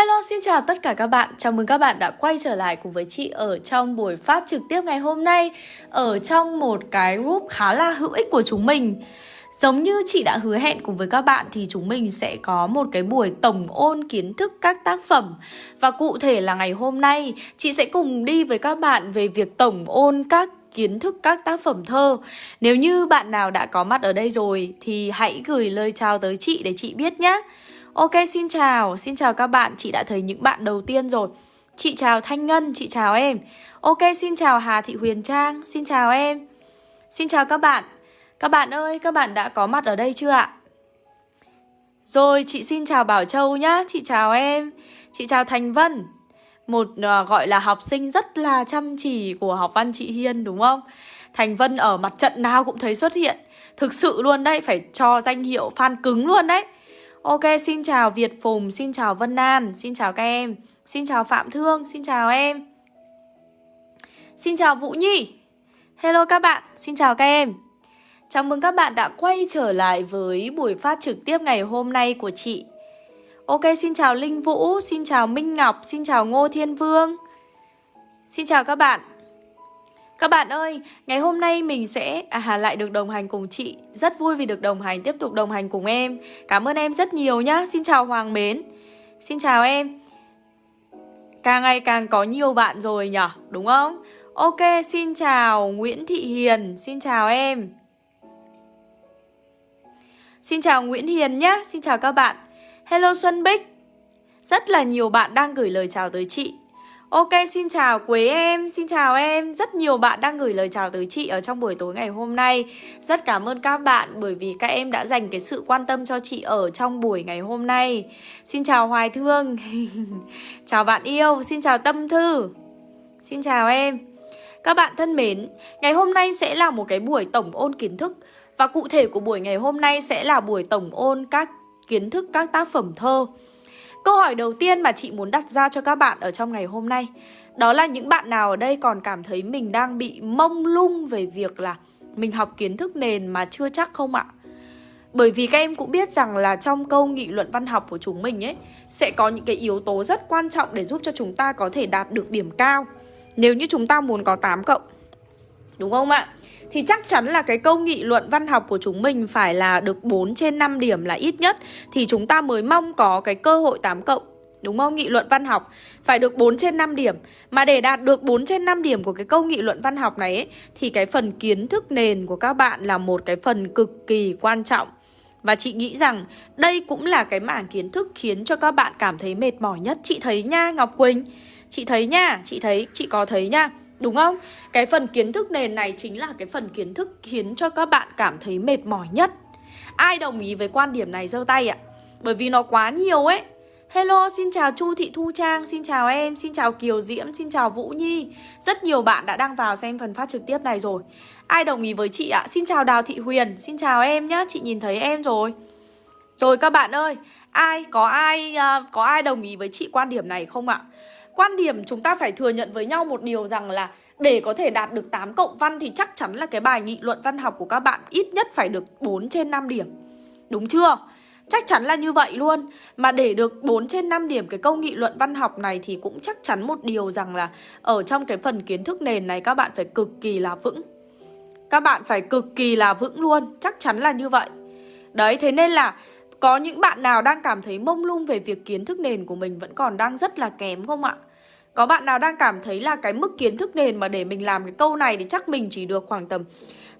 Hello, xin chào tất cả các bạn. Chào mừng các bạn đã quay trở lại cùng với chị ở trong buổi phát trực tiếp ngày hôm nay ở trong một cái group khá là hữu ích của chúng mình. Giống như chị đã hứa hẹn cùng với các bạn thì chúng mình sẽ có một cái buổi tổng ôn kiến thức các tác phẩm. Và cụ thể là ngày hôm nay, chị sẽ cùng đi với các bạn về việc tổng ôn các kiến thức các tác phẩm thơ. Nếu như bạn nào đã có mặt ở đây rồi thì hãy gửi lời chào tới chị để chị biết nhé. Ok xin chào, xin chào các bạn, chị đã thấy những bạn đầu tiên rồi. Chị chào Thanh Ngân, chị chào em. Ok xin chào Hà Thị Huyền Trang, xin chào em. Xin chào các bạn. Các bạn ơi, các bạn đã có mặt ở đây chưa ạ? Rồi, chị xin chào Bảo Châu nhá, chị chào em. Chị chào Thành Vân. Một uh, gọi là học sinh rất là chăm chỉ của học văn chị Hiên đúng không? Thành Vân ở mặt trận nào cũng thấy xuất hiện. Thực sự luôn đấy, phải cho danh hiệu fan cứng luôn đấy. Ok, xin chào Việt Phùng, xin chào Vân An, xin chào các em. Xin chào Phạm Thương, xin chào em. Xin chào Vũ Nhi. Hello các bạn, xin chào các em. Chào mừng các bạn đã quay trở lại với buổi phát trực tiếp ngày hôm nay của chị. Ok, xin chào Linh Vũ, xin chào Minh Ngọc, xin chào Ngô Thiên Vương. Xin chào các bạn các bạn ơi, ngày hôm nay mình sẽ à, lại được đồng hành cùng chị. Rất vui vì được đồng hành, tiếp tục đồng hành cùng em. Cảm ơn em rất nhiều nhá. Xin chào Hoàng Mến. Xin chào em. Càng ngày càng có nhiều bạn rồi nhở, đúng không? Ok, xin chào Nguyễn Thị Hiền. Xin chào em. Xin chào Nguyễn Hiền nhá. Xin chào các bạn. Hello Xuân Bích. Rất là nhiều bạn đang gửi lời chào tới chị. Ok, xin chào Quế em, xin chào em. Rất nhiều bạn đang gửi lời chào tới chị ở trong buổi tối ngày hôm nay. Rất cảm ơn các bạn bởi vì các em đã dành cái sự quan tâm cho chị ở trong buổi ngày hôm nay. Xin chào Hoài Thương. Chào bạn yêu, xin chào Tâm Thư. Xin chào em. Các bạn thân mến, ngày hôm nay sẽ là một cái buổi tổng ôn kiến thức. Và cụ thể của buổi ngày hôm nay sẽ là buổi tổng ôn các kiến thức các tác phẩm thơ. Câu hỏi đầu tiên mà chị muốn đặt ra cho các bạn ở trong ngày hôm nay, Đó là những bạn nào ở đây còn cảm thấy mình đang bị mông lung về việc là mình học kiến thức nền mà chưa chắc không ạ? Bởi vì các em cũng biết rằng là trong câu nghị luận văn học của chúng mình ấy, Sẽ có những cái yếu tố rất quan trọng để giúp cho chúng ta có thể đạt được điểm cao Nếu như chúng ta muốn có 8 cộng, Đúng không ạ? Thì chắc chắn là cái câu nghị luận văn học của chúng mình phải là được 4 trên 5 điểm là ít nhất thì chúng ta mới mong có cái cơ hội 8 cộng. Đúng không? Nghị luận văn học phải được 4 trên 5 điểm. Mà để đạt được 4 trên 5 điểm của cái câu nghị luận văn học này ấy, thì cái phần kiến thức nền của các bạn là một cái phần cực kỳ quan trọng. Và chị nghĩ rằng đây cũng là cái mảng kiến thức khiến cho các bạn cảm thấy mệt mỏi nhất. Chị thấy nha Ngọc Quỳnh, chị thấy nha, chị thấy, chị có thấy nha. Đúng không? Cái phần kiến thức nền này chính là cái phần kiến thức khiến cho các bạn cảm thấy mệt mỏi nhất Ai đồng ý với quan điểm này giơ tay ạ? Bởi vì nó quá nhiều ấy Hello, xin chào Chu Thị Thu Trang, xin chào em, xin chào Kiều Diễm, xin chào Vũ Nhi Rất nhiều bạn đã đăng vào xem phần phát trực tiếp này rồi Ai đồng ý với chị ạ? Xin chào Đào Thị Huyền, xin chào em nhá, chị nhìn thấy em rồi Rồi các bạn ơi, ai, có ai, uh, có ai đồng ý với chị quan điểm này không ạ? Quan điểm chúng ta phải thừa nhận với nhau một điều rằng là để có thể đạt được 8 cộng văn thì chắc chắn là cái bài nghị luận văn học của các bạn ít nhất phải được 4 trên 5 điểm. Đúng chưa? Chắc chắn là như vậy luôn Mà để được 4 trên 5 điểm cái câu nghị luận văn học này Thì cũng chắc chắn một điều rằng là Ở trong cái phần kiến thức nền này các bạn phải cực kỳ là vững Các bạn phải cực kỳ là vững luôn Chắc chắn là như vậy Đấy, thế nên là Có những bạn nào đang cảm thấy mông lung về việc kiến thức nền của mình Vẫn còn đang rất là kém không ạ? Có bạn nào đang cảm thấy là cái mức kiến thức nền mà để mình làm cái câu này thì chắc mình chỉ được khoảng tầm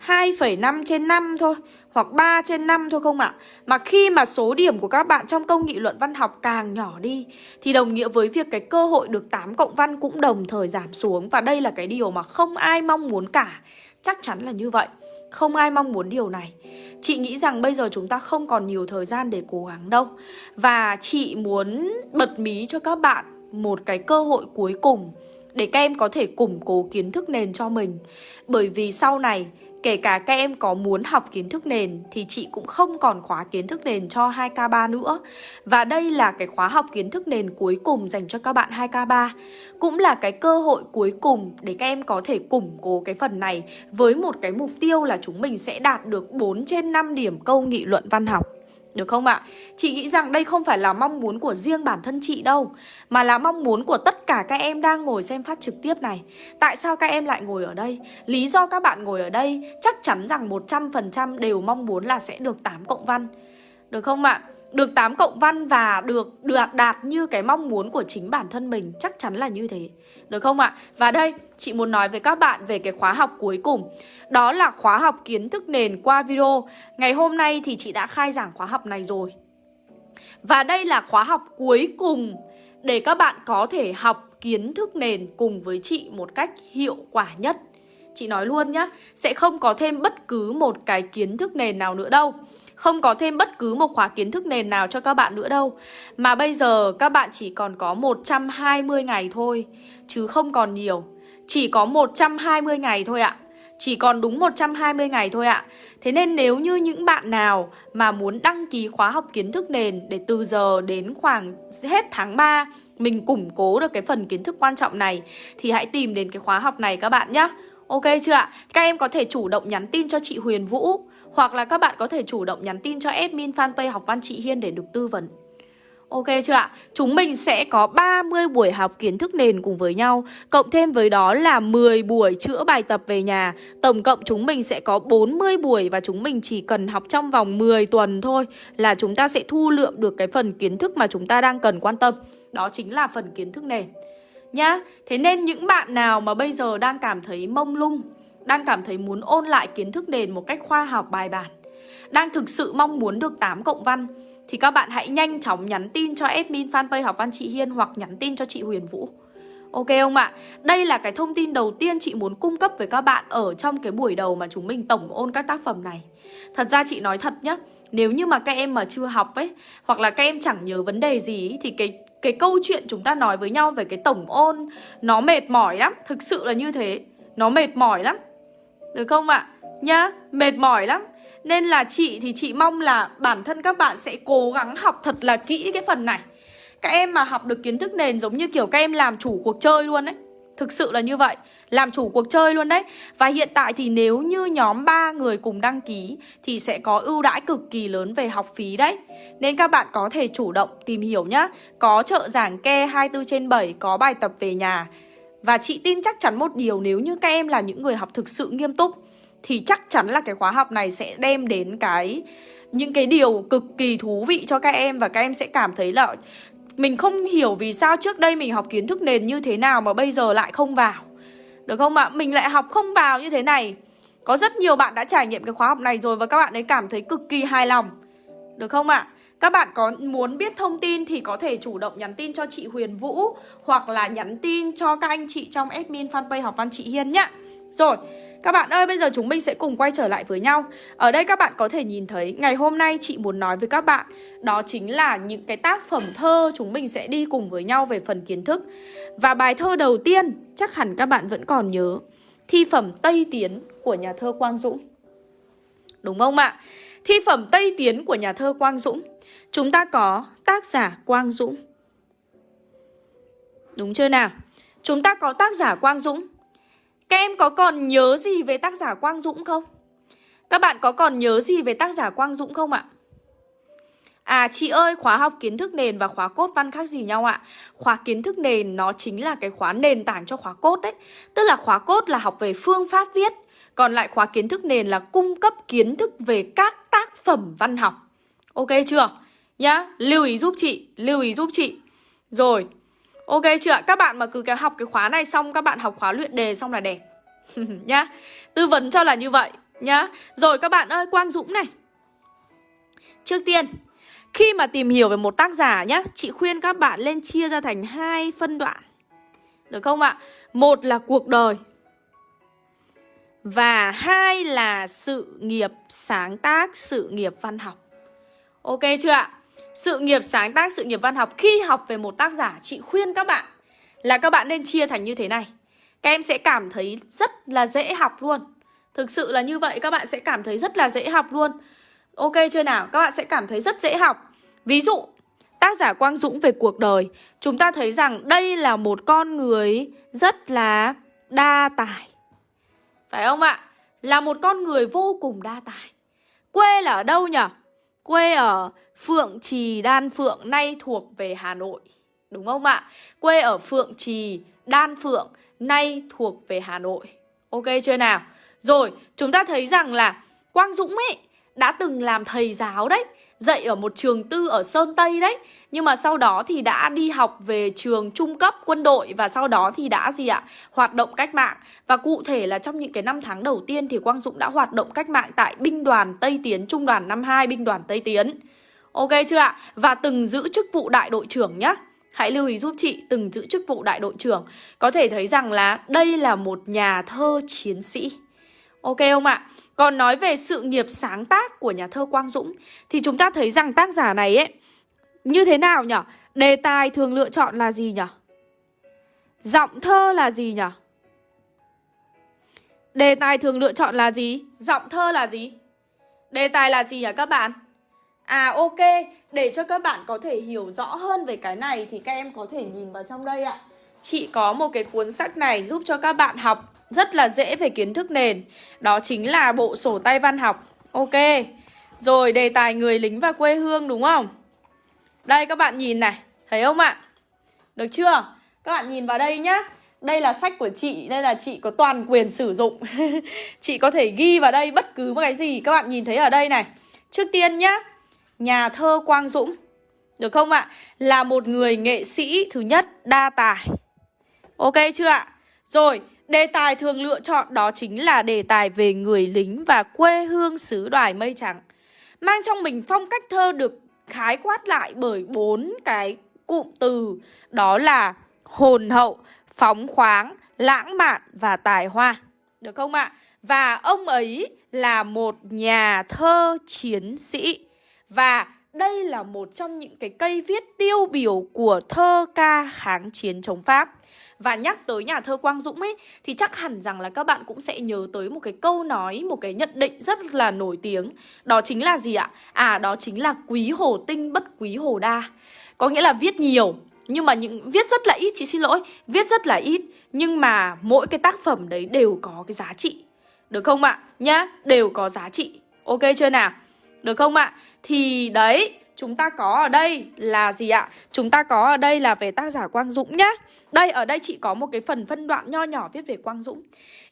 2,5 trên 5 thôi Hoặc 3 trên 5 thôi không ạ? Mà khi mà số điểm của các bạn trong câu nghị luận văn học càng nhỏ đi Thì đồng nghĩa với việc cái cơ hội được 8 cộng văn cũng đồng thời giảm xuống. Và đây là cái điều mà không ai mong muốn cả. Chắc chắn là như vậy. Không ai mong muốn điều này. Chị nghĩ rằng bây giờ chúng ta không còn nhiều thời gian để cố gắng đâu. Và chị muốn bật mí cho các bạn một cái cơ hội cuối cùng để các em có thể củng cố kiến thức nền cho mình. Bởi vì sau này, kể cả các em có muốn học kiến thức nền thì chị cũng không còn khóa kiến thức nền cho 2K3 nữa. Và đây là cái khóa học kiến thức nền cuối cùng dành cho các bạn 2K3. Cũng là cái cơ hội cuối cùng để các em có thể củng cố cái phần này với một cái mục tiêu là chúng mình sẽ đạt được 4 trên 5 điểm câu nghị luận văn học được không ạ? Chị nghĩ rằng đây không phải là mong muốn của riêng bản thân chị đâu, Mà là mong muốn của tất cả các em đang ngồi xem phát trực tiếp này Tại sao các em lại ngồi ở đây? Lý do các bạn ngồi ở đây chắc chắn rằng 100% đều mong muốn là sẽ được 8 cộng văn Được không ạ? Được 8 cộng văn và được được đạt như cái mong muốn của chính bản thân mình, Chắc chắn là như thế được không ạ? Và đây, chị muốn nói với các bạn về cái khóa học cuối cùng. Đó là khóa học kiến thức nền qua video. Ngày hôm nay thì chị đã khai giảng khóa học này rồi. Và đây là khóa học cuối cùng Để các bạn có thể học kiến thức nền cùng với chị một cách hiệu quả nhất. Chị nói luôn nhá Sẽ không có thêm bất cứ một cái kiến thức nền nào nữa đâu không có thêm bất cứ một khóa kiến thức nền nào cho các bạn nữa đâu. Mà bây giờ các bạn chỉ còn có 120 ngày thôi, Chứ không còn nhiều. Chỉ có 120 ngày thôi ạ. Chỉ còn đúng 120 ngày thôi ạ. Thế nên nếu như những bạn nào mà muốn đăng ký khóa học kiến thức nền Để từ giờ đến khoảng hết tháng 3 Mình củng cố được cái phần kiến thức quan trọng này, Thì hãy tìm đến cái khóa học này các bạn nhé Ok chưa ạ? Các em có thể chủ động nhắn tin cho chị Huyền Vũ hoặc là các bạn có thể chủ động nhắn tin cho admin fanpage học văn chị Hiên để được tư vấn. Ok chưa ạ? Chúng mình sẽ có 30 buổi học kiến thức nền cùng với nhau, Cộng thêm với đó là 10 buổi chữa bài tập về nhà. Tổng cộng chúng mình sẽ có 40 buổi Và chúng mình chỉ cần học trong vòng 10 tuần thôi Là chúng ta sẽ thu lượm được cái phần kiến thức mà chúng ta đang cần quan tâm. Đó chính là phần kiến thức nền. Nhá, Thế nên những bạn nào mà bây giờ đang cảm thấy mông lung đang cảm thấy muốn ôn lại kiến thức nền một cách khoa học bài bản. Đang thực sự mong muốn được 8 cộng văn Thì các bạn hãy nhanh chóng nhắn tin cho admin fanpage học văn chị Hiên Hoặc nhắn tin cho chị Huyền Vũ. Ok không ạ? Đây là cái thông tin đầu tiên chị muốn cung cấp với các bạn Ở trong cái buổi đầu mà chúng mình tổng ôn các tác phẩm này. Thật ra chị nói thật nhá Nếu như mà các em mà chưa học ấy Hoặc là các em chẳng nhớ vấn đề gì ấy, Thì cái cái câu chuyện chúng ta nói với nhau về cái tổng ôn Nó mệt mỏi lắm Thực sự là như thế. Nó mệt mỏi lắm được không ạ? Nhá, mệt mỏi lắm. Nên là chị thì chị mong là bản thân các bạn sẽ cố gắng học thật là kỹ cái phần này. Các em mà học được kiến thức nền giống như kiểu các em làm chủ cuộc chơi luôn đấy Thực sự là như vậy. Làm chủ cuộc chơi luôn đấy. Và hiện tại thì nếu như nhóm 3 người cùng đăng ký Thì sẽ có ưu đãi cực kỳ lớn về học phí đấy. Nên các bạn có thể chủ động tìm hiểu nhá. Có trợ giảng ke 24 trên 7 Có bài tập về nhà và chị tin chắc chắn một điều, nếu như các em là những người học thực sự nghiêm túc, Thì chắc chắn là cái khóa học này sẽ đem đến cái, những cái điều cực kỳ thú vị cho các em Và các em sẽ cảm thấy là mình không hiểu vì sao trước đây mình học kiến thức nền như thế nào mà bây giờ lại không vào Được không ạ? Mình lại học không vào như thế này Có rất nhiều bạn đã trải nghiệm cái khóa học này rồi và các bạn ấy cảm thấy cực kỳ hài lòng Được không ạ? Các bạn có muốn biết thông tin thì có thể chủ động nhắn tin cho chị Huyền Vũ Hoặc là nhắn tin cho các anh chị trong admin fanpage học văn chị Hiên nhá. Rồi, các bạn ơi bây giờ chúng mình sẽ cùng quay trở lại với nhau. Ở đây các bạn có thể nhìn thấy ngày hôm nay chị muốn nói với các bạn Đó chính là những cái tác phẩm thơ chúng mình sẽ đi cùng với nhau về phần kiến thức. Và bài thơ đầu tiên chắc hẳn các bạn vẫn còn nhớ Thi phẩm Tây Tiến của nhà thơ Quang Dũng. Đúng không ạ? Thi phẩm Tây Tiến của nhà thơ Quang Dũng. Chúng ta có tác giả Quang Dũng Đúng chưa nào? Chúng ta có tác giả Quang Dũng Các em có còn nhớ gì về tác giả Quang Dũng không? Các bạn có còn nhớ gì về tác giả Quang Dũng không ạ? À chị ơi, khóa học kiến thức nền và khóa cốt văn khác gì nhau ạ? Khóa kiến thức nền nó chính là cái khóa nền tảng cho khóa cốt đấy Tức là khóa cốt là học về phương pháp viết Còn lại khóa kiến thức nền là cung cấp kiến thức về các tác phẩm văn học Ok chưa? Nhá, lưu ý giúp chị, lưu ý giúp chị Rồi, ok chưa ạ? Các bạn mà cứ cái học cái khóa này xong Các bạn học khóa luyện đề xong là đẹp Nhá, tư vấn cho là như vậy Nhá, rồi các bạn ơi, Quang Dũng này Trước tiên Khi mà tìm hiểu về một tác giả nhá Chị khuyên các bạn lên chia ra thành hai phân đoạn Được không ạ? Một là cuộc đời Và hai là sự nghiệp sáng tác, sự nghiệp văn học Ok chưa ạ? Sự nghiệp sáng tác, sự nghiệp văn học Khi học về một tác giả Chị khuyên các bạn Là các bạn nên chia thành như thế này. Các em sẽ cảm thấy rất là dễ học luôn. Thực sự là như vậy Các bạn sẽ cảm thấy rất là dễ học luôn. Ok chưa nào? Các bạn sẽ cảm thấy rất dễ học. Ví dụ Tác giả Quang Dũng về cuộc đời. Chúng ta thấy rằng đây là một con người Rất là đa tài. Phải không ạ? Là một con người vô cùng đa tài. Quê là ở đâu nhỉ? Quê ở Phượng Trì Đan Phượng nay thuộc về Hà Nội Đúng không ạ? Quê ở Phượng Trì Đan Phượng nay thuộc về Hà Nội Ok chưa nào? Rồi, chúng ta thấy rằng là Quang Dũng ấy đã từng làm thầy giáo đấy Dạy ở một trường tư ở Sơn Tây đấy Nhưng mà sau đó thì đã đi học về trường trung cấp quân đội Và sau đó thì đã gì ạ? Hoạt động cách mạng Và cụ thể là trong những cái năm tháng đầu tiên Thì Quang Dũng đã hoạt động cách mạng tại binh đoàn Tây Tiến Trung đoàn 52 binh đoàn Tây Tiến Ok chưa ạ? Và từng giữ chức vụ đại đội trưởng nhá Hãy lưu ý giúp chị từng giữ chức vụ đại đội trưởng Có thể thấy rằng là đây là một nhà thơ chiến sĩ Ok không ạ? Còn nói về sự nghiệp sáng tác của nhà thơ Quang Dũng, Thì chúng ta thấy rằng tác giả này ấy, Như thế nào nhỉ? Đề tài thường lựa chọn là gì nhỉ? Giọng thơ là gì nhỉ? Đề tài thường lựa chọn là gì? Giọng thơ là gì? Đề tài là gì hả các bạn? À ok, để cho các bạn có thể hiểu rõ hơn về cái này thì các em có thể nhìn vào trong đây ạ. Chị có một cái cuốn sách này giúp cho các bạn học rất là dễ về kiến thức nền. Đó chính là bộ sổ tay văn học. Ok. Rồi đề tài người lính và quê hương đúng không? Đây các bạn nhìn này, thấy không ạ? Được chưa? Các bạn nhìn vào đây nhá. Đây là sách của chị, đây là chị có toàn quyền sử dụng. chị có thể ghi vào đây bất cứ một cái gì các bạn nhìn thấy ở đây này. Trước tiên nhá, nhà thơ Quang Dũng Được không ạ? Là một người nghệ sĩ thứ nhất đa tài Ok chưa ạ? Rồi, đề tài thường lựa chọn đó chính là đề tài về người lính và quê hương xứ đoài mây trắng Mang trong mình phong cách thơ được khái quát lại bởi bốn cái cụm từ Đó là hồn hậu, phóng khoáng, lãng mạn và tài hoa Được không ạ? Và ông ấy là một nhà thơ chiến sĩ và đây là một trong những cái cây viết tiêu biểu của thơ ca kháng chiến chống Pháp Và nhắc tới nhà thơ Quang Dũng ấy Thì chắc hẳn rằng là các bạn cũng sẽ nhớ tới một cái câu nói, một cái nhận định rất là nổi tiếng Đó chính là gì ạ? À đó chính là quý hồ tinh bất quý hồ đa Có nghĩa là viết nhiều nhưng mà những viết rất là ít, chị xin lỗi Viết rất là ít Nhưng mà mỗi cái tác phẩm đấy đều có cái giá trị Được không ạ? Nhá, đều có giá trị Ok chưa nào? Được không ạ? Thì đấy, chúng ta có ở đây là gì ạ? Chúng ta có ở đây là về tác giả Quang Dũng nhá Đây, ở đây chị có một cái phần phân đoạn nho nhỏ viết về Quang Dũng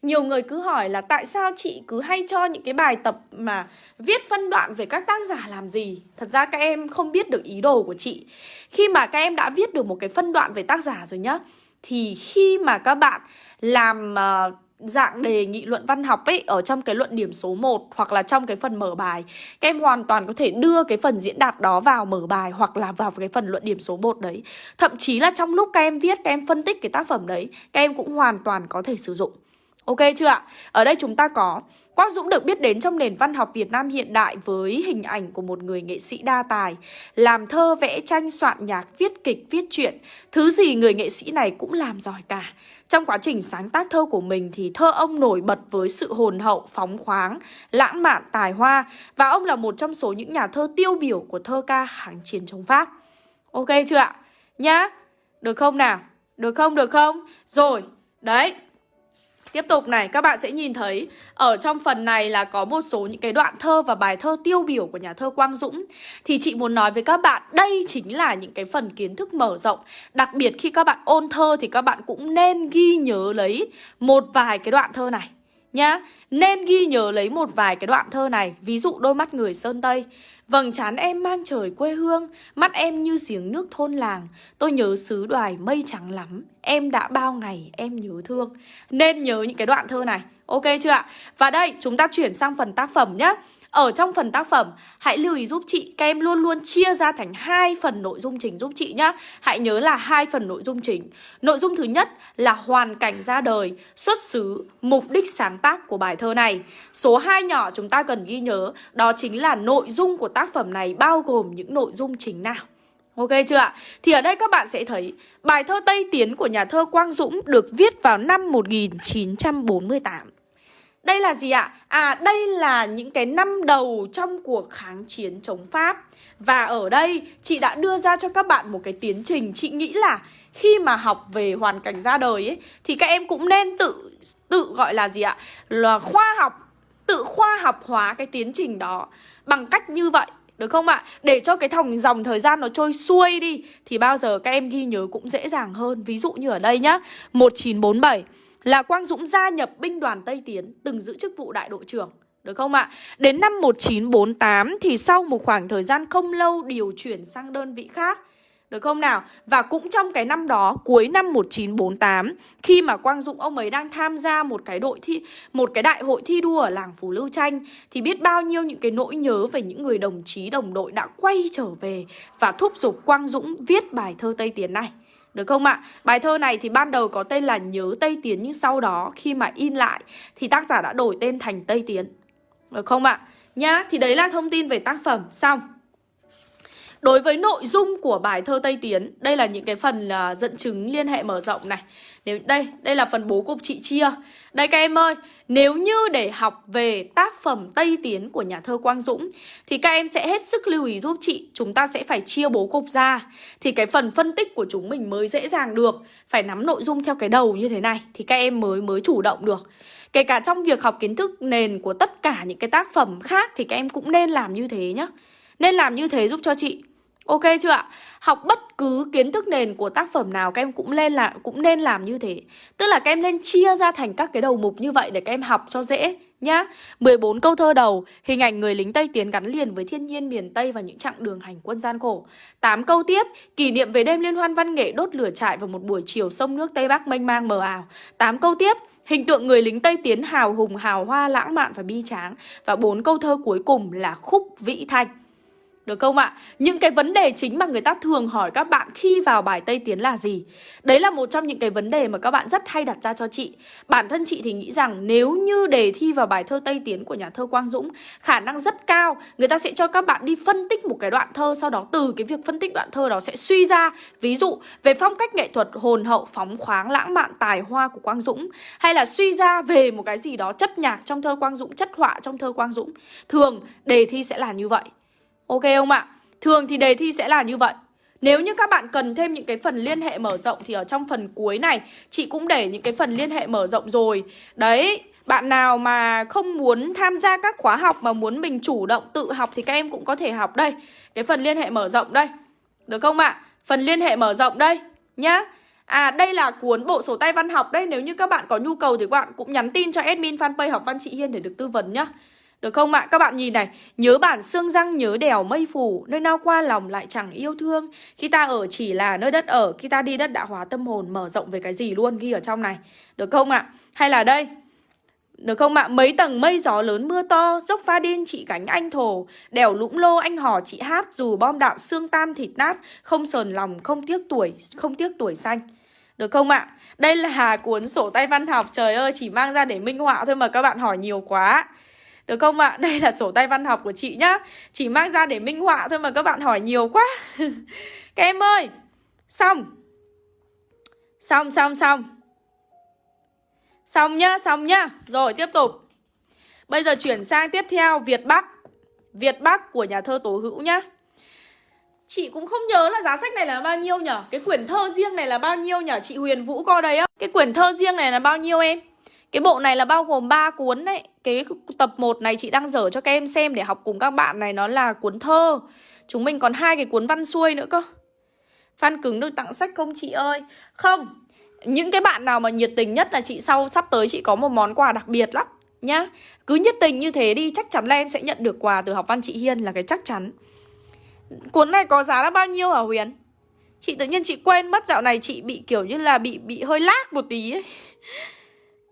Nhiều người cứ hỏi là tại sao chị cứ hay cho những cái bài tập mà viết phân đoạn về các tác giả làm gì Thật ra các em không biết được ý đồ của chị Khi mà các em đã viết được một cái phân đoạn về tác giả rồi nhá Thì khi mà các bạn làm... Uh, dạng đề nghị luận văn học ấy ở trong cái luận điểm số 1 hoặc là trong cái phần mở bài. Các em hoàn toàn có thể đưa cái phần diễn đạt đó vào mở bài hoặc là vào cái phần luận điểm số 1 đấy. Thậm chí là trong lúc các em viết, các em phân tích cái tác phẩm đấy, các em cũng hoàn toàn có thể sử dụng. Ok chưa ạ? Ở đây chúng ta có Quang Dũng được biết đến trong nền văn học Việt Nam hiện đại với hình ảnh của một người nghệ sĩ đa tài, làm thơ, vẽ tranh, soạn nhạc, viết kịch, viết truyện. Thứ gì người nghệ sĩ này cũng làm giỏi cả. Trong quá trình sáng tác thơ của mình thì thơ ông nổi bật với sự hồn hậu, phóng khoáng, lãng mạn, tài hoa và ông là một trong số những nhà thơ tiêu biểu của thơ ca kháng chiến chống Pháp. Ok chưa ạ? Nhá? Được không nào? Được không? Được không? Rồi, đấy, Tiếp tục này, các bạn sẽ nhìn thấy ở trong phần này là có một số những cái đoạn thơ và bài thơ tiêu biểu của nhà thơ Quang Dũng. Thì chị muốn nói với các bạn, đây chính là những cái phần kiến thức mở rộng. Đặc biệt khi các bạn ôn thơ thì các bạn cũng nên ghi nhớ lấy một vài cái đoạn thơ này nhá. Nên ghi nhớ lấy một vài cái đoạn thơ này, ví dụ đôi mắt người Sơn Tây. Vầng trán em mang trời quê hương, mắt em như giếng nước thôn làng. Tôi nhớ xứ đoài mây trắng lắm, em đã bao ngày em nhớ thương. Nên nhớ những cái đoạn thơ này, ok chưa ạ? Và đây, chúng ta chuyển sang phần tác phẩm nhé. Ở trong phần tác phẩm, hãy lưu ý giúp chị các em luôn luôn chia ra thành hai phần nội dung chính giúp chị nhé. Hãy nhớ là hai phần nội dung chính. Nội dung thứ nhất là hoàn cảnh ra đời, xuất xứ, mục đích sáng tác của bài thơ này. Số 2 nhỏ chúng ta cần ghi nhớ, đó chính là nội dung của tác phẩm này bao gồm những nội dung chính nào. Ok chưa ạ? Thì ở đây các bạn sẽ thấy bài thơ Tây Tiến của nhà thơ Quang Dũng được viết vào năm 1948. Đây là gì ạ? À đây là những cái năm đầu trong cuộc kháng chiến chống Pháp Và ở đây chị đã đưa ra cho các bạn một cái tiến trình Chị nghĩ là khi mà học về hoàn cảnh ra đời ấy Thì các em cũng nên tự tự gọi là gì ạ? Là khoa học, tự khoa học hóa cái tiến trình đó Bằng cách như vậy Được không ạ? Để cho cái thòng dòng thời gian nó trôi xuôi đi Thì bao giờ các em ghi nhớ cũng dễ dàng hơn Ví dụ như ở đây nhá 1947 là Quang Dũng gia nhập binh đoàn Tây Tiến Từng giữ chức vụ đại đội trưởng được không ạ? Đến năm 1948 thì sau một khoảng thời gian không lâu điều chuyển sang đơn vị khác được không nào? Và cũng trong cái năm đó, cuối năm 1948, khi mà Quang Dũng ông ấy đang tham gia một cái đội thi một cái đại hội thi đua ở làng Phú Lưu Tranh thì biết bao nhiêu những cái nỗi nhớ về những người đồng chí đồng đội đã quay trở về và thúc giục Quang Dũng viết bài thơ Tây Tiến này. Được không ạ? Bài thơ này thì ban đầu có tên là Nhớ Tây Tiến nhưng sau đó khi mà in lại thì tác giả đã đổi tên thành Tây Tiến. Được không ạ? Nhá, thì đấy là thông tin về tác phẩm. Xong. Đối với nội dung của bài thơ Tây Tiến, đây là những cái phần là dẫn chứng liên hệ mở rộng này. Nếu đây, đây là phần bố cục chị chia. Đây các em ơi, nếu như để học về tác phẩm Tây Tiến của nhà thơ Quang Dũng thì các em sẽ hết sức lưu ý giúp chị, chúng ta sẽ phải chia bố cục ra thì cái phần phân tích của chúng mình mới dễ dàng được. Phải nắm nội dung theo cái đầu như thế này thì các em mới mới chủ động được. Kể cả trong việc học kiến thức nền của tất cả những cái tác phẩm khác thì các em cũng nên làm như thế nhá. Nên làm như thế giúp cho chị. Ok chưa ạ? Học bất cứ kiến thức nền của tác phẩm nào các em cũng lên là cũng nên làm như thế. Tức là các em nên chia ra thành các cái đầu mục như vậy để các em học cho dễ nhá. 14 câu thơ đầu, hình ảnh người lính Tây tiến gắn liền với thiên nhiên miền Tây và những chặng đường hành quân gian khổ. 8 câu tiếp, kỷ niệm về đêm liên hoan văn nghệ đốt lửa trại vào một buổi chiều sông nước Tây Bắc mênh mang mờ ảo. 8 câu tiếp, Hình tượng người lính Tây Tiến hào hùng, hào hoa, lãng mạn và bi tráng Và bốn câu thơ cuối cùng là khúc vĩ thanh được không ạ? Những cái vấn đề chính mà người ta thường hỏi các bạn khi vào bài Tây Tiến là gì? Đấy là một trong những cái vấn đề mà các bạn rất hay đặt ra cho chị Bản thân chị thì nghĩ rằng nếu như đề thi vào bài thơ Tây Tiến của nhà thơ Quang Dũng Khả năng rất cao Người ta sẽ cho các bạn đi phân tích một cái đoạn thơ Sau đó từ cái việc phân tích đoạn thơ đó sẽ suy ra Ví dụ về phong cách nghệ thuật hồn hậu, phóng khoáng, lãng mạn, tài hoa của Quang Dũng Hay là suy ra về một cái gì đó chất nhạc trong thơ Quang Dũng, chất họa trong thơ Quang Dũng Thường đề thi sẽ là như vậy Ok không ạ? Thường thì đề thi sẽ là như vậy. Nếu như các bạn cần thêm những cái phần liên hệ mở rộng Thì ở trong phần cuối này, Chị cũng để những cái phần liên hệ mở rộng rồi. Đấy, bạn nào mà không muốn tham gia các khóa học Mà muốn mình chủ động tự học Thì các em cũng có thể học đây. Cái phần liên hệ mở rộng đây. Được không ạ? Phần liên hệ mở rộng đây, Nhá. À đây là cuốn bộ sổ tay văn học đây Nếu như các bạn có nhu cầu thì các bạn cũng nhắn tin cho admin fanpage học văn chị Hiên để được tư vấn nhá được không ạ? Các bạn nhìn này Nhớ bản xương răng nhớ đèo mây phủ Nơi nào qua lòng lại chẳng yêu thương Khi ta ở chỉ là nơi đất ở Khi ta đi đất đã hóa tâm hồn mở rộng về cái gì luôn Ghi ở trong này Được không ạ? Hay là đây được không ạ? Mấy tầng mây gió lớn mưa to Dốc pha điên chị cánh anh thổ Đèo lũng lô anh hò chị hát Dù bom đạn xương tan thịt nát Không sờn lòng, không tiếc tuổi Không tiếc tuổi xanh Được không ạ? Đây là cuốn sổ tay văn học Trời ơi, chỉ mang ra để minh họa thôi mà các bạn hỏi nhiều quá được không ạ? Đây là sổ tay văn học của chị nhá. Chỉ mang ra để minh họa thôi mà các bạn hỏi nhiều quá. Các em ơi! Xong. Xong xong xong. Xong nhá, xong nhá. Rồi tiếp tục. Bây giờ chuyển sang tiếp theo Việt Bắc. Việt Bắc của nhà thơ Tố Hữu nhá. Chị cũng không nhớ là giá sách này là bao nhiêu nhở? Cái quyển thơ riêng này là bao nhiêu nhở? Chị Huyền Vũ coi đấy á Cái quyển thơ riêng này là bao nhiêu em? Cái bộ này là bao gồm 3 cuốn đấy. Cái tập 1 này chị đang dở cho các em xem để học cùng các bạn này, Nó là cuốn thơ. Chúng mình còn hai cái cuốn văn xuôi nữa cơ. Phan cứng được tặng sách không chị ơi? Không. Những cái bạn nào mà nhiệt tình nhất là chị sau, Sắp tới chị có một món quà đặc biệt lắm, Nhá. Cứ nhiệt tình như thế đi, Chắc chắn là em sẽ nhận được quà từ học văn chị Hiên, là cái chắc chắn. Cuốn này có giá là bao nhiêu hả Huyền? Chị tự nhiên chị quên mất dạo này chị bị kiểu như là bị bị hơi lag một tí ấy.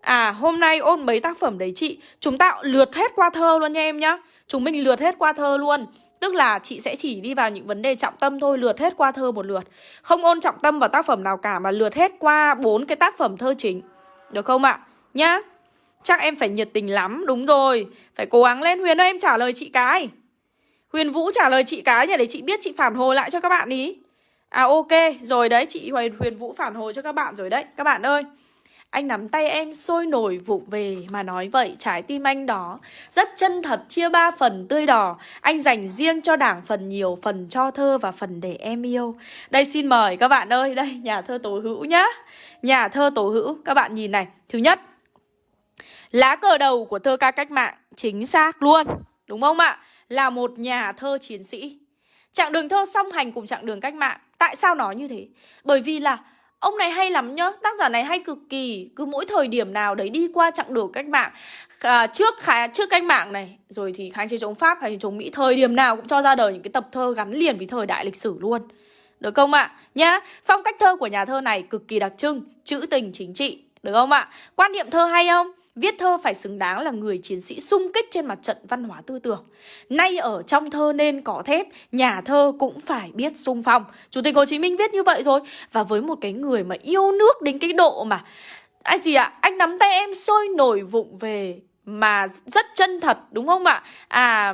À hôm nay ôn mấy tác phẩm đấy chị? Chúng ta lượt hết qua thơ luôn nha em nhá. Chúng mình lượt hết qua thơ luôn. Tức là chị sẽ chỉ đi vào những vấn đề trọng tâm thôi, Lượt hết qua thơ một lượt. Không ôn trọng tâm vào tác phẩm nào cả, Mà lượt hết qua bốn cái tác phẩm thơ chính. Được không ạ? Nhá. Chắc em phải nhiệt tình lắm, Đúng rồi. Phải cố gắng lên. Huyền ơi, em trả lời chị cái. Huyền Vũ trả lời chị cái nhỉ Để chị biết chị phản hồi lại cho các bạn ý. À ok. Rồi đấy, chị Huyền Vũ phản hồi cho các bạn rồi đấy. Các bạn ơi anh nắm tay em sôi nổi vụng về mà nói vậy, trái tim anh đó Rất chân thật chia ba phần tươi đỏ. Anh dành riêng cho đảng phần nhiều, Phần cho thơ và phần để em yêu. Đây, xin mời các bạn ơi. Đây, nhà thơ tổ hữu nhá. Nhà thơ tổ hữu, Các bạn nhìn này. Thứ nhất, Lá cờ đầu của thơ ca cách mạng, Chính xác luôn. Đúng không ạ? Là một nhà thơ chiến sĩ. Chặng đường thơ song hành cùng chặng đường cách mạng, Tại sao nó như thế? Bởi vì là Ông này hay lắm nhá, tác giả này hay cực kỳ Cứ mỗi thời điểm nào đấy đi qua chặng đường cách mạng à, Trước khá, trước cách mạng này Rồi thì kháng chiến chống Pháp, kháng chiến chống Mỹ Thời điểm nào cũng cho ra đời những cái tập thơ gắn liền với thời đại lịch sử luôn Được không ạ? Nhá, phong cách thơ của nhà thơ này cực kỳ đặc trưng Chữ tình chính trị Được không ạ? Quan niệm thơ hay không? Viết thơ phải xứng đáng là người chiến sĩ sung kích trên mặt trận văn hóa tư tưởng. Nay ở trong thơ nên có thép, nhà thơ cũng phải biết sung phong. Chủ tịch Hồ Chí Minh viết như vậy rồi. Và với một cái người mà yêu nước đến cái độ mà... Anh gì ạ? À? Anh nắm tay em sôi nổi vụng về mà rất chân thật đúng không ạ? À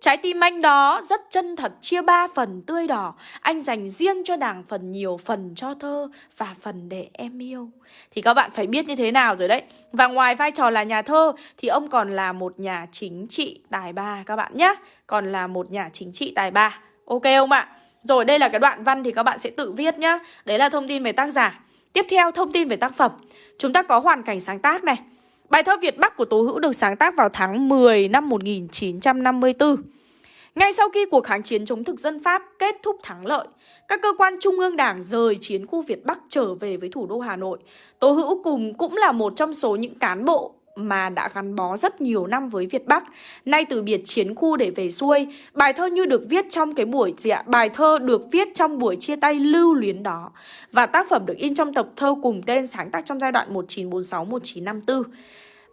Trái tim anh đó rất chân thật, chia ba phần tươi đỏ. Anh dành riêng cho đảng phần nhiều phần cho thơ Và phần để em yêu. Thì các bạn phải biết như thế nào rồi đấy. Và ngoài vai trò là nhà thơ, Thì ông còn là một nhà chính trị tài ba các bạn nhé. Còn là một nhà chính trị tài ba. Ok không ạ? Rồi, đây là cái đoạn văn thì các bạn sẽ tự viết nhá Đấy là thông tin về tác giả. Tiếp theo, thông tin về tác phẩm. Chúng ta có hoàn cảnh sáng tác này. Bài thơ Việt Bắc của Tố Hữu được sáng tác vào tháng 10 năm 1954 ngay sau khi cuộc kháng chiến chống thực dân Pháp kết thúc thắng lợi, các cơ quan trung ương đảng rời chiến khu Việt Bắc trở về với thủ đô Hà Nội. Tố Hữu cùng cũng là một trong số những cán bộ mà đã gắn bó rất nhiều năm với Việt Bắc. Nay từ biệt chiến khu để về xuôi, bài thơ như được viết trong cái buổi gì ạ? Bài thơ được viết trong buổi chia tay lưu luyến đó. Và tác phẩm được in trong tập thơ cùng tên sáng tác trong giai đoạn 1946-1954.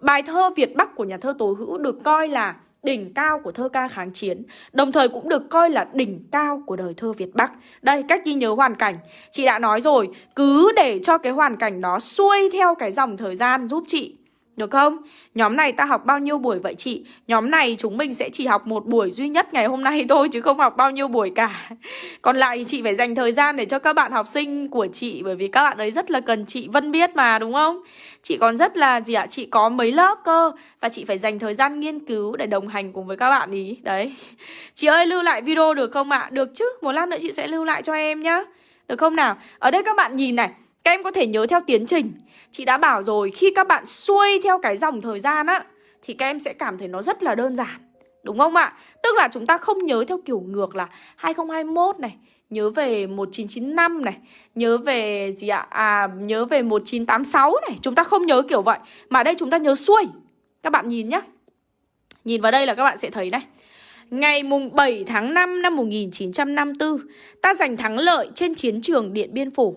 Bài thơ Việt Bắc của nhà thơ Tố Hữu được coi là đỉnh cao của thơ ca kháng chiến, đồng thời cũng được coi là đỉnh cao của đời thơ Việt Bắc. Đây, cách ghi nhớ hoàn cảnh. Chị đã nói rồi, cứ để cho cái hoàn cảnh đó xuôi theo cái dòng thời gian giúp chị được không? Nhóm này ta học bao nhiêu buổi vậy chị? Nhóm này chúng mình sẽ chỉ học một buổi duy nhất ngày hôm nay thôi chứ không học bao nhiêu buổi cả. Còn lại thì chị phải dành thời gian để cho các bạn học sinh của chị, bởi vì các bạn ấy rất là cần chị Vân biết mà, đúng không? Chị còn rất là gì ạ? Chị có mấy lớp cơ, và chị phải dành thời gian nghiên cứu để đồng hành cùng với các bạn ý. Đấy. Chị ơi, lưu lại video được không ạ? Được chứ. Một lát nữa chị sẽ lưu lại cho em nhá. Được không nào? Ở đây các bạn nhìn này các em có thể nhớ theo tiến trình. Chị đã bảo rồi, khi các bạn xuôi theo cái dòng thời gian á, Thì các em sẽ cảm thấy nó rất là đơn giản. Đúng không ạ? Tức là chúng ta không nhớ theo kiểu ngược là 2021 này, Nhớ về 1995 này, Nhớ về gì ạ? À nhớ về 1986 này. Chúng ta không nhớ kiểu vậy. Mà đây chúng ta nhớ xuôi. Các bạn nhìn nhá. Nhìn vào đây là các bạn sẽ thấy này. Ngày mùng 7 tháng 5 năm 1954 Ta giành thắng lợi trên chiến trường Điện Biên Phủ.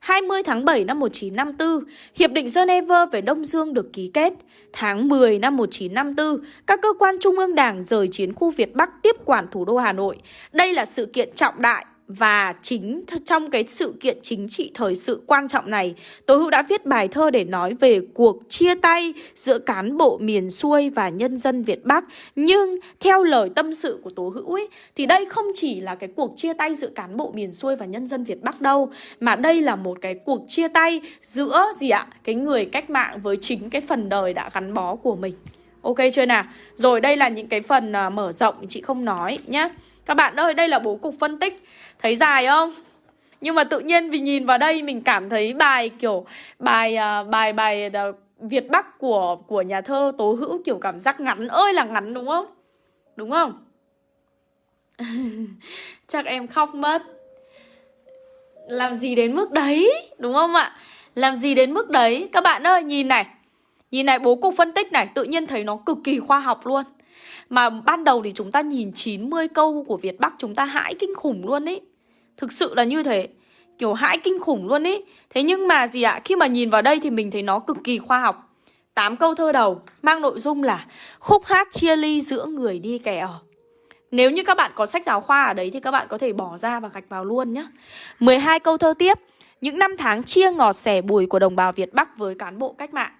20 tháng 7 năm 1954, Hiệp định Geneva về Đông Dương được ký kết. Tháng 10 năm 1954, các cơ quan trung ương đảng rời chiến khu Việt Bắc tiếp quản thủ đô Hà Nội. Đây là sự kiện trọng đại và chính trong cái sự kiện chính trị thời sự quan trọng này, Tố Hữu đã viết bài thơ để nói về cuộc chia tay giữa cán bộ miền xuôi và nhân dân Việt Bắc. Nhưng theo lời tâm sự của Tố Hữu ấy, thì đây không chỉ là cái cuộc chia tay giữa cán bộ miền xuôi và nhân dân Việt Bắc đâu, mà đây là một cái cuộc chia tay giữa gì ạ? Cái người cách mạng với chính cái phần đời đã gắn bó của mình. Ok chưa nào? Rồi đây là những cái phần à, mở rộng chị không nói nhá. Các bạn ơi, đây là bố cục phân tích Thấy dài không? Nhưng mà tự nhiên vì nhìn vào đây mình cảm thấy bài kiểu bài à, bài bài à, Việt Bắc của của nhà thơ Tố Hữu kiểu cảm giác ngắn ơi là ngắn đúng không? Đúng không? Chắc em khóc mất. Làm gì đến mức đấy, đúng không ạ? Làm gì đến mức đấy? Các bạn ơi, nhìn này. Nhìn này bố cục phân tích này, tự nhiên thấy nó cực kỳ khoa học luôn. Mà ban đầu thì chúng ta nhìn 90 câu của Việt Bắc chúng ta hãi kinh khủng luôn ấy. Thực sự là như thế. Kiểu hãi kinh khủng luôn ý. Thế nhưng mà gì ạ? Khi mà nhìn vào đây thì mình thấy nó cực kỳ khoa học. 8 câu thơ đầu mang nội dung là Khúc hát chia ly giữa người đi kẻ ở. Nếu như các bạn có sách giáo khoa ở đấy Thì các bạn có thể bỏ ra và gạch vào luôn nhé 12 câu thơ tiếp. Những năm tháng chia ngọt sẻ bùi của đồng bào Việt Bắc với cán bộ cách mạng.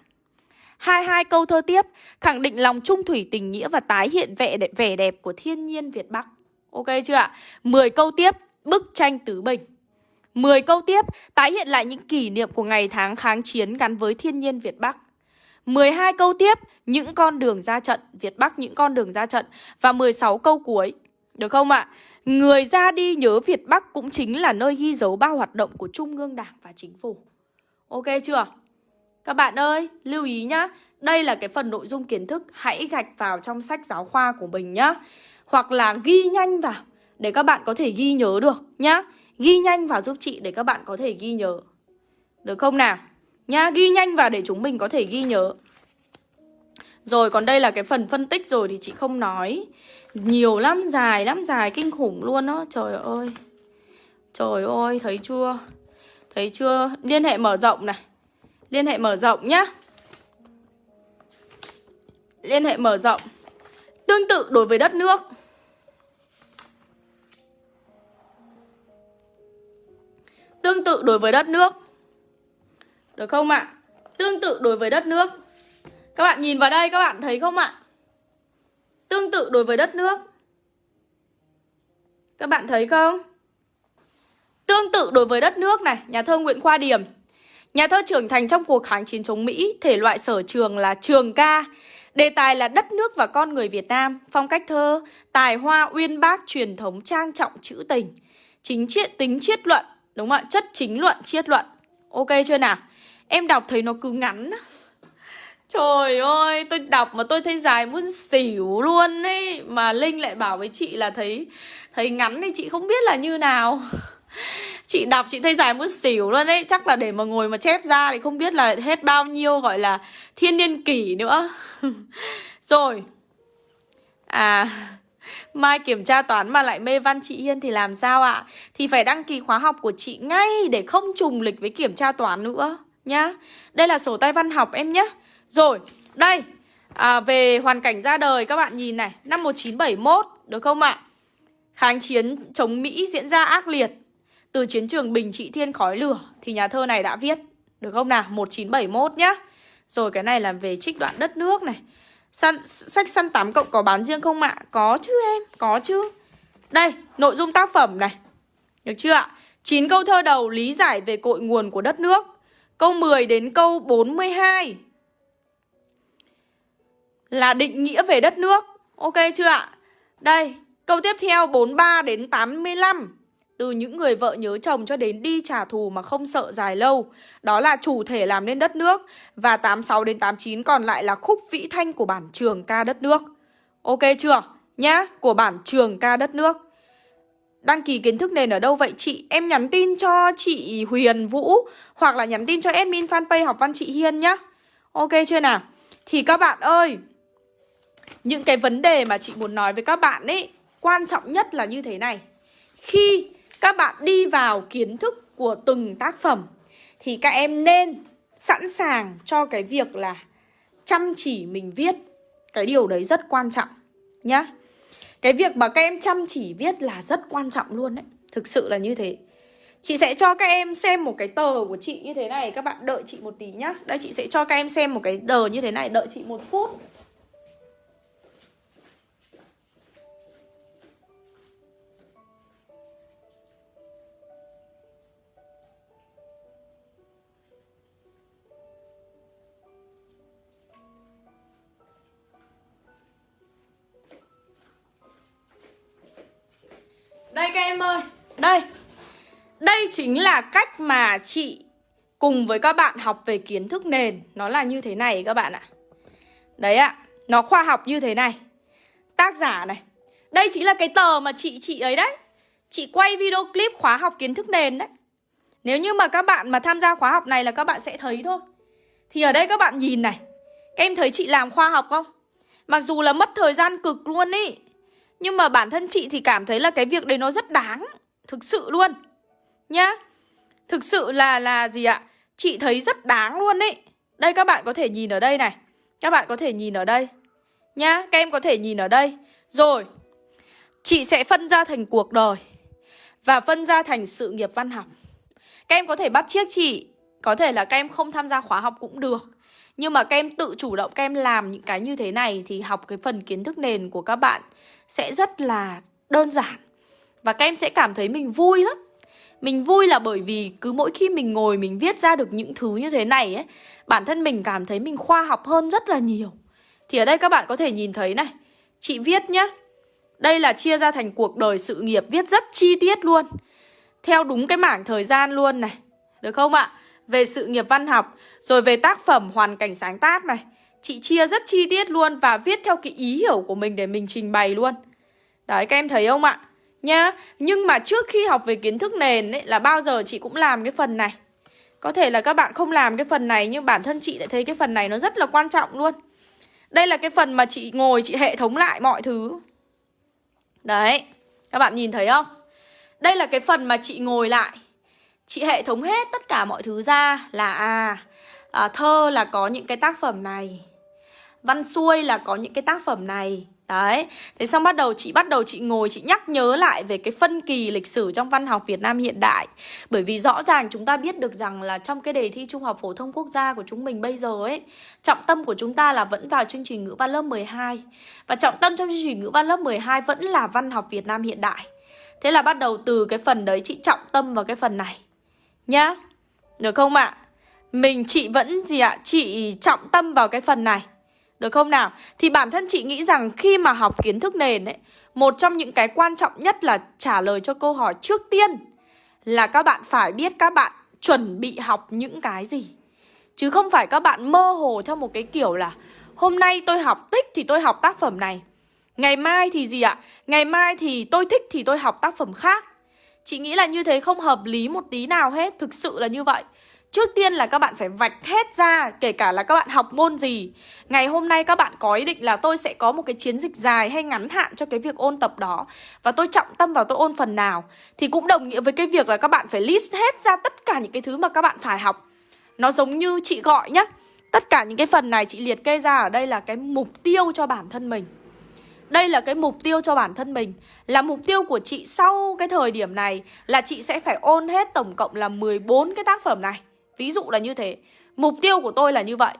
22 câu thơ tiếp. Khẳng định lòng trung thủy tình nghĩa và tái hiện vẻ đẹp, vẻ đẹp của thiên nhiên Việt Bắc. Ok chưa ạ? 10 câu tiếp. Bức tranh tứ bình. 10 câu tiếp tái hiện lại những kỷ niệm của ngày tháng kháng chiến gắn với thiên nhiên Việt Bắc. 12 câu tiếp những con đường ra trận Việt Bắc những con đường ra trận Và 16 câu cuối. Được không ạ? Người ra đi nhớ Việt Bắc cũng chính là nơi ghi dấu bao hoạt động của Trung ương Đảng và Chính phủ. Ok chưa? Các bạn ơi, lưu ý nhá Đây là cái phần nội dung kiến thức Hãy gạch vào trong sách giáo khoa của mình nhá Hoặc là ghi nhanh vào. Để các bạn có thể ghi nhớ được nhá. Ghi nhanh vào giúp chị để các bạn có thể ghi nhớ. Được không nào? Nhá, ghi nhanh vào để chúng mình có thể ghi nhớ. Rồi, còn đây là cái phần phân tích rồi thì chị không nói. Nhiều lắm, dài lắm, dài kinh khủng luôn đó Trời ơi. Trời ơi, thấy chưa? Thấy chưa, liên hệ mở rộng này. Liên hệ mở rộng nhá. Liên hệ mở rộng. Tương tự đối với đất nước. Tương tự đối với đất nước Được không ạ? À? Tương tự đối với đất nước Các bạn nhìn vào đây, các bạn thấy không ạ? À? Tương tự đối với đất nước Các bạn thấy không? Tương tự đối với đất nước này, Nhà thơ Nguyễn Khoa Điểm Nhà thơ trưởng thành trong cuộc kháng chiến chống Mỹ, Thể loại sở trường là trường ca Đề tài là đất nước và con người Việt Nam, Phong cách thơ, Tài hoa uyên bác truyền thống trang trọng trữ tình Chính triết, tính triết luận Đúng không ạ? Chất chính luận, triết luận. Ok chưa nào? Em đọc thấy nó cứ ngắn Trời ơi, tôi đọc mà tôi thấy dài muốn xỉu luôn ấy. Mà Linh lại bảo với chị là thấy thấy ngắn thì chị không biết là như nào. Chị đọc chị thấy dài muốn xỉu luôn đấy Chắc là để mà ngồi mà chép ra thì không biết là hết bao nhiêu gọi là thiên niên kỷ nữa. Rồi. À Mai kiểm tra toán mà lại mê văn chị Hiên thì làm sao ạ? Thì phải đăng ký khóa học của chị ngay để không trùng lịch với kiểm tra toán nữa nhá. Đây là sổ tay văn học em nhé. Rồi, đây. À, về hoàn cảnh ra đời các bạn nhìn này, năm 1971 được không ạ? Kháng chiến chống Mỹ diễn ra ác liệt từ chiến trường Bình Trị Thiên khói lửa thì nhà thơ này đã viết. Được không nào? 1971 nhá. Rồi cái này là về trích đoạn đất nước này. Săn, sách săn tám cộng có bán riêng không ạ? Có chứ em, có chứ. Đây, nội dung tác phẩm này. Được chưa ạ? 9 câu thơ đầu lý giải về cội nguồn của đất nước. Câu 10 đến câu 42 là định nghĩa về đất nước. Ok chưa ạ? Đây, câu tiếp theo 43 đến 85 từ những người vợ nhớ chồng cho đến đi trả thù mà không sợ dài lâu Đó là chủ thể làm nên đất nước Và 86 đến 89 còn lại là khúc vĩ thanh của bản trường ca đất nước Ok chưa? Nhá, của bản trường ca đất nước Đăng ký kiến thức nền ở đâu vậy chị? Em nhắn tin cho chị Huyền Vũ Hoặc là nhắn tin cho admin fanpage học văn chị Hiên nhá Ok chưa nào? Thì các bạn ơi Những cái vấn đề mà chị muốn nói với các bạn ấy Quan trọng nhất là như thế này Khi các bạn đi vào kiến thức của từng tác phẩm thì các em nên sẵn sàng cho cái việc là chăm chỉ mình viết. Cái điều đấy rất quan trọng, nhá. Cái việc mà các em chăm chỉ viết là rất quan trọng luôn đấy. Thực sự là như thế. Chị sẽ cho các em xem một cái tờ của chị như thế này Các bạn đợi chị một tí nhá Đây, chị sẽ cho các em xem một cái tờ như thế này Đợi chị một phút Đây các em ơi. Đây. Đây chính là cách mà chị Cùng với các bạn học về kiến thức nền. Nó là như thế này các bạn ạ. Đấy ạ. Nó khoa học như thế này. Tác giả này. Đây chính là cái tờ mà chị chị ấy đấy. Chị quay video clip khóa học kiến thức nền đấy. Nếu như mà các bạn mà tham gia khóa học này là các bạn sẽ thấy thôi. Thì ở đây các bạn nhìn này. Các em thấy chị làm khoa học không? Mặc dù là mất thời gian cực luôn ý nhưng mà bản thân chị thì cảm thấy là cái việc đấy nó rất đáng, Thực sự luôn. Nhá. Thực sự là là gì ạ? Chị thấy rất đáng luôn ấy. Đây, các bạn có thể nhìn ở đây này. Các bạn có thể nhìn ở đây. Nhá, Các em có thể nhìn ở đây. Rồi, Chị sẽ phân ra thành cuộc đời Và phân ra thành sự nghiệp văn học. Các em có thể bắt chiếc chị. Có thể là các em không tham gia khóa học cũng được. Nhưng mà các em tự chủ động, các em làm những cái như thế này Thì học cái phần kiến thức nền của các bạn sẽ rất là đơn giản và các em sẽ cảm thấy mình vui lắm mình vui là bởi vì cứ mỗi khi mình ngồi mình viết ra được những thứ như thế này ấy Bản thân mình cảm thấy mình khoa học hơn rất là nhiều Thì ở đây các bạn có thể nhìn thấy này Chị viết nhá Đây là chia ra thành cuộc đời sự nghiệp Viết rất chi tiết luôn Theo đúng cái mảng thời gian luôn này Được không ạ? về sự nghiệp văn học, rồi về tác phẩm hoàn cảnh sáng tác này. Chị chia rất chi tiết luôn và viết theo cái ý hiểu của mình để mình trình bày luôn. Đấy các em thấy không ạ? Nhá, nhưng mà trước khi học về kiến thức nền ấy là bao giờ chị cũng làm cái phần này. Có thể là các bạn không làm cái phần này nhưng bản thân chị lại thấy cái phần này nó rất là quan trọng luôn. Đây là cái phần mà chị ngồi chị hệ thống lại mọi thứ. Đấy, các bạn nhìn thấy không? Đây là cái phần mà chị ngồi lại Chị hệ thống hết tất cả mọi thứ ra là à, à thơ là có những cái tác phẩm này Văn xuôi là có những cái tác phẩm này. Đấy, thế xong bắt đầu chị bắt đầu chị ngồi chị nhắc nhớ lại về cái phân kỳ lịch sử trong văn học Việt Nam hiện đại. Bởi vì rõ ràng chúng ta biết được rằng là trong cái đề thi Trung học Phổ thông Quốc gia của chúng mình bây giờ ấy Trọng tâm của chúng ta là vẫn vào chương trình ngữ văn lớp 12 Và trọng tâm trong chương trình ngữ văn lớp 12 vẫn là văn học Việt Nam hiện đại. Thế là bắt đầu từ cái phần đấy chị trọng tâm vào cái phần này. Nhá Được không ạ? Mình chị vẫn gì ạ? Chị trọng tâm vào cái phần này. Được không nào? Thì bản thân chị nghĩ rằng khi mà học kiến thức nền ấy, Một trong những cái quan trọng nhất là trả lời cho câu hỏi trước tiên Là các bạn phải biết các bạn chuẩn bị học những cái gì Chứ không phải các bạn mơ hồ theo một cái kiểu là, Hôm nay tôi học tích thì tôi học tác phẩm này, Ngày mai thì gì ạ? Ngày mai thì tôi thích thì tôi học tác phẩm khác Chị nghĩ là như thế không hợp lý một tí nào hết, Thực sự là như vậy Trước tiên là các bạn phải vạch hết ra, Kể cả là các bạn học môn gì. Ngày hôm nay các bạn có ý định là tôi sẽ có một cái chiến dịch dài hay ngắn hạn cho cái việc ôn tập đó. Và tôi trọng tâm vào tôi ôn phần nào Thì cũng đồng nghĩa với cái việc là các bạn phải list hết ra tất cả những cái thứ mà các bạn phải học. Nó giống như chị gọi nhá, Tất cả những cái phần này chị liệt kê ra ở đây là cái mục tiêu cho bản thân mình. Đây là cái mục tiêu cho bản thân mình. Là mục tiêu của chị sau cái thời điểm này Là chị sẽ phải ôn hết tổng cộng là 14 cái tác phẩm này. Ví dụ là như thế. Mục tiêu của tôi là như vậy.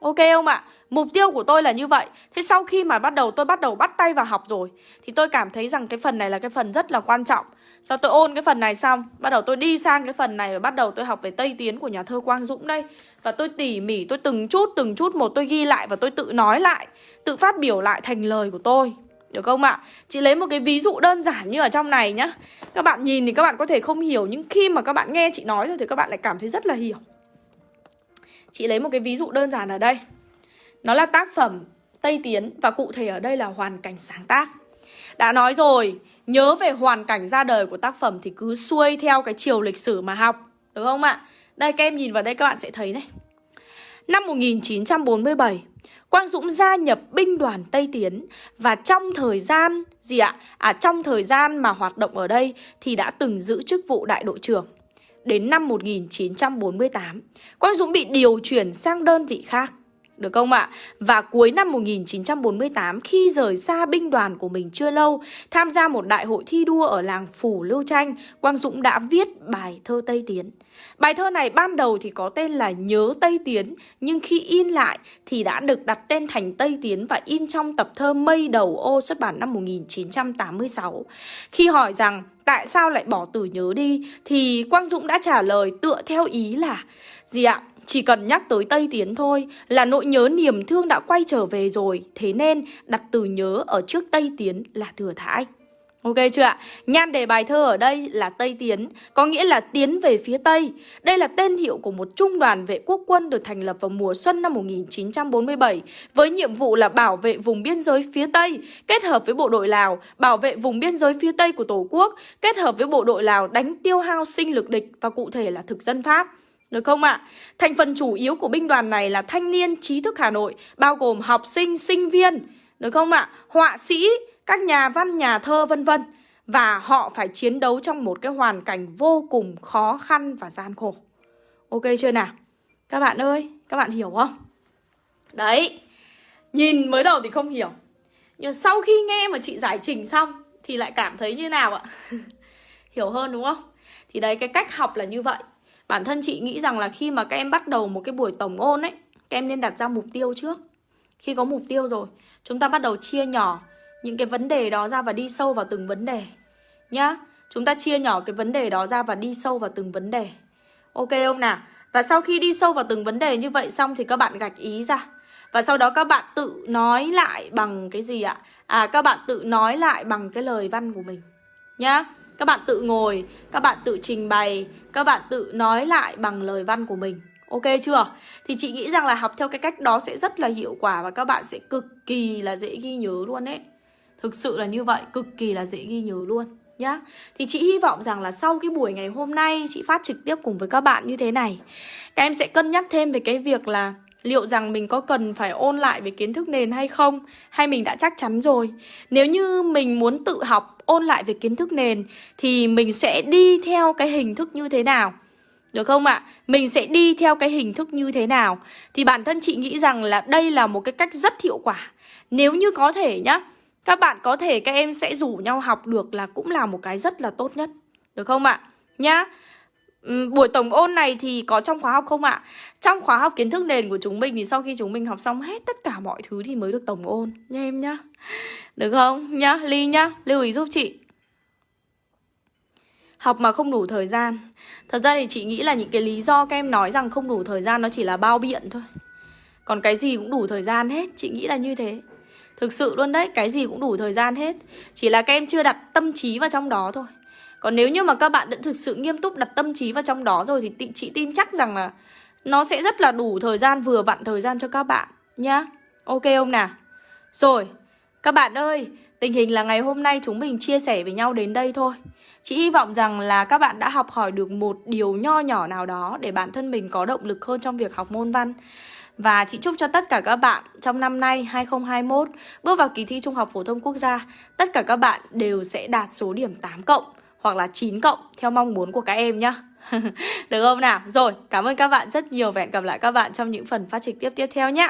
Ok không ạ? Mục tiêu của tôi là như vậy. Thế sau khi mà bắt đầu, tôi bắt đầu bắt tay vào học rồi, Thì tôi cảm thấy rằng cái phần này là cái phần rất là quan trọng. Sau tôi ôn cái phần này xong, Bắt đầu tôi đi sang cái phần này Và bắt đầu tôi học về Tây Tiến của nhà thơ Quang Dũng đây. Và tôi tỉ mỉ, tôi từng chút từng chút một, tôi ghi lại Và tôi tự nói lại, Tự phát biểu lại thành lời của tôi được không ạ? Chị lấy một cái ví dụ đơn giản như ở trong này nhá. Các bạn nhìn thì các bạn có thể không hiểu, Nhưng khi mà các bạn nghe chị nói rồi thì các bạn lại cảm thấy rất là hiểu. Chị lấy một cái ví dụ đơn giản ở đây. Nó là tác phẩm Tây Tiến Và cụ thể ở đây là hoàn cảnh sáng tác. Đã nói rồi, Nhớ về hoàn cảnh ra đời của tác phẩm Thì cứ xuôi theo cái chiều lịch sử mà học. Được không ạ? Đây, các em nhìn vào đây các bạn sẽ thấy này. Năm 1947 Quang Dũng gia nhập binh đoàn Tây Tiến và trong thời gian gì ạ? À trong thời gian mà hoạt động ở đây thì đã từng giữ chức vụ đại đội trưởng. Đến năm 1948, Quang Dũng bị điều chuyển sang đơn vị khác. Được không ạ? Và cuối năm 1948 khi rời xa binh đoàn của mình chưa lâu, tham gia một đại hội thi đua ở làng Phủ Lưu Tranh, Quang Dũng đã viết bài thơ Tây Tiến. Bài thơ này ban đầu thì có tên là Nhớ Tây Tiến, nhưng khi in lại thì đã được đặt tên thành Tây Tiến và in trong tập thơ Mây Đầu Ô xuất bản năm 1986. Khi hỏi rằng tại sao lại bỏ từ nhớ đi thì Quang Dũng đã trả lời tựa theo ý là gì ạ? Chỉ cần nhắc tới Tây Tiến thôi là nỗi nhớ niềm thương đã quay trở về rồi Thế nên đặt từ nhớ ở trước Tây Tiến là thừa thãi Ok chưa ạ? Nhan đề bài thơ ở đây là Tây Tiến, có nghĩa là tiến về phía Tây. Đây là tên hiệu của một trung đoàn vệ quốc quân được thành lập vào mùa xuân năm 1947 với nhiệm vụ là bảo vệ vùng biên giới phía Tây, kết hợp với bộ đội Lào, bảo vệ vùng biên giới phía Tây của Tổ quốc, kết hợp với bộ đội Lào đánh tiêu hao sinh lực địch và cụ thể là thực dân Pháp. Được không ạ? Thành phần chủ yếu của binh đoàn này là thanh niên trí thức Hà Nội, bao gồm học sinh, sinh viên, được không ạ? Họa sĩ, các nhà văn, nhà thơ vân vân và họ phải chiến đấu trong một cái hoàn cảnh vô cùng khó khăn và gian khổ. Ok chưa nào? Các bạn ơi, các bạn hiểu không? Đấy, nhìn mới đầu thì không hiểu Nhưng sau khi nghe mà chị giải trình xong Thì lại cảm thấy như nào ạ? hiểu hơn đúng không? Thì đấy, cái cách học là như vậy Bản thân chị nghĩ rằng là khi mà các em bắt đầu một cái buổi tổng ôn ấy, Các em nên đặt ra mục tiêu trước. Khi có mục tiêu rồi, Chúng ta bắt đầu chia nhỏ những cái vấn đề đó ra và đi sâu vào từng vấn đề, Nhá. Chúng ta chia nhỏ cái vấn đề đó ra và đi sâu vào từng vấn đề. Ok không nào? Và sau khi đi sâu vào từng vấn đề như vậy xong Thì các bạn gạch ý ra. Và sau đó các bạn tự nói lại bằng cái gì ạ? À các bạn tự nói lại bằng cái lời văn của mình, Nhá. Các bạn tự ngồi, các bạn tự trình bày, các bạn tự nói lại bằng lời văn của mình Ok chưa? Thì chị nghĩ rằng là học theo cái cách đó sẽ rất là hiệu quả và các bạn sẽ cực kỳ là dễ ghi nhớ luôn đấy. Thực sự là như vậy, cực kỳ là dễ ghi nhớ luôn nhá. Thì chị hy vọng rằng là sau cái buổi ngày hôm nay chị phát trực tiếp cùng với các bạn như thế này, các em sẽ cân nhắc thêm về cái việc là liệu rằng mình có cần phải ôn lại về kiến thức nền hay không hay mình đã chắc chắn rồi. Nếu như mình muốn tự học ôn lại về kiến thức nền thì mình sẽ đi theo cái hình thức như thế nào? Được không ạ? Mình sẽ đi theo cái hình thức như thế nào? Thì bản thân chị nghĩ rằng là đây là một cái cách rất hiệu quả. Nếu như có thể nhá, các bạn có thể các em sẽ rủ nhau học được là cũng là một cái rất là tốt nhất. Được không ạ? Nhá. Ừ, buổi tổng ôn này thì có trong khóa học không ạ? Trong khóa học kiến thức nền của chúng mình thì sau khi chúng mình học xong hết tất cả mọi thứ thì mới được tổng ôn nha em nhá. Được không? Nhá, Ly nhá, lưu ý giúp chị. Học mà không đủ thời gian Thật ra thì chị nghĩ là những cái lý do các em nói rằng không đủ thời gian nó chỉ là bao biện thôi Còn cái gì cũng đủ thời gian hết Chị nghĩ là như thế Thực sự luôn đấy, cái gì cũng đủ thời gian hết Chỉ là các em chưa đặt tâm trí vào trong đó thôi còn nếu như mà các bạn đã thực sự nghiêm túc đặt tâm trí vào trong đó rồi Thì chị tin chắc rằng là Nó sẽ rất là đủ thời gian, vừa vặn thời gian cho các bạn Nhá. Ok không nào? Rồi, các bạn ơi Tình hình là ngày hôm nay chúng mình chia sẻ với nhau đến đây thôi. Chị hy vọng rằng là các bạn đã học hỏi được một điều nho nhỏ nào đó để bản thân mình có động lực hơn trong việc học môn văn. Và chị chúc cho tất cả các bạn trong năm nay 2021 bước vào kỳ thi Trung học phổ thông quốc gia, tất cả các bạn đều sẽ đạt số điểm 8 cộng hoặc là 9 cộng theo mong muốn của các em nhé. Được không nào? Rồi, cảm ơn các bạn rất nhiều và hẹn gặp lại các bạn trong những phần phát trực tiếp tiếp theo nhé.